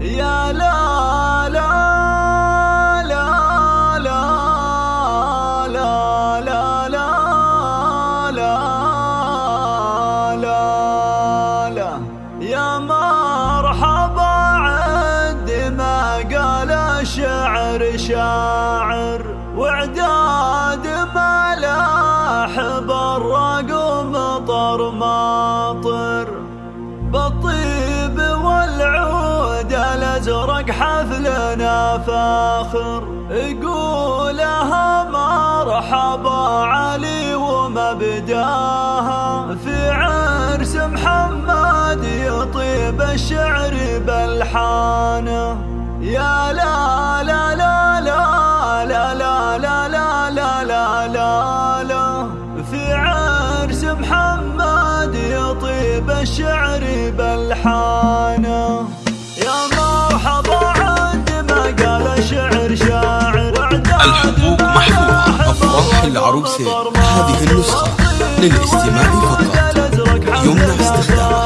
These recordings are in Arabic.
يا لا لا لا لا لا لا لا لا لا لا. يا مرحبا عندي ما قال الشعر شاعر ازرق حفلنا فاخر يقولها مرحبا علي ومبداها في عرس محمد يطيب الشعر بالحانه يا لا لا لا لا لا لا لا لا لا لا لا لا في عرس محمد يطيب الشعر بالحانه الحقوق محفوظة أفراح العروسة هذه النسخة للاستماع فقط. يمنع استخدامها.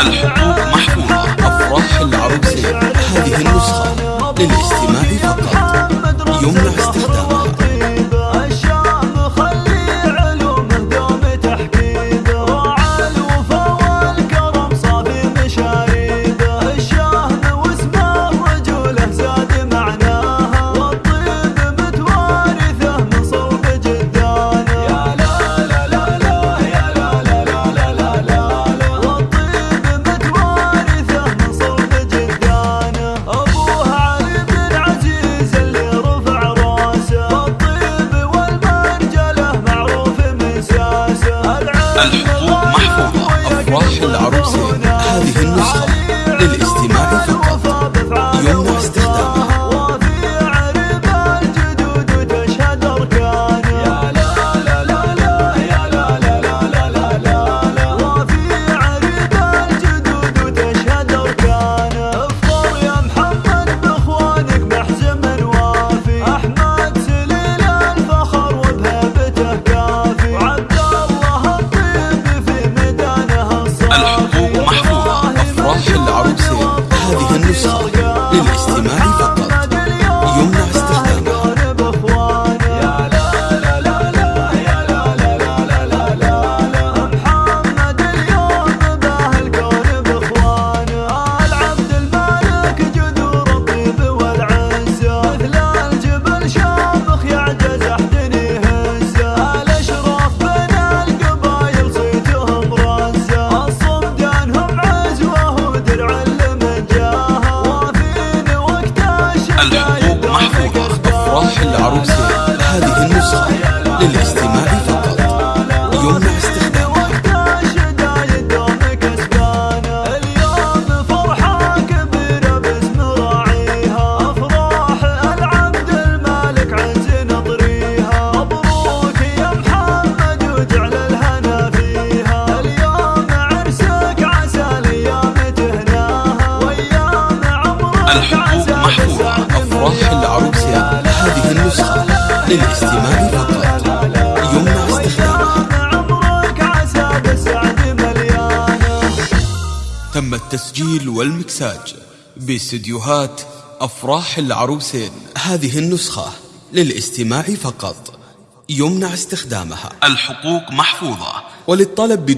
الحقوق It's all good. العروسة هذه النسخة للاستماع فقط. للاستماع فقط يمنع استخدامه تم التسجيل والمكساج باستديوهات أفراح العروسين. هذه النسخة للاستماع فقط. يمنع استخدامها. الحقوق محفوظة. وللطلب بدون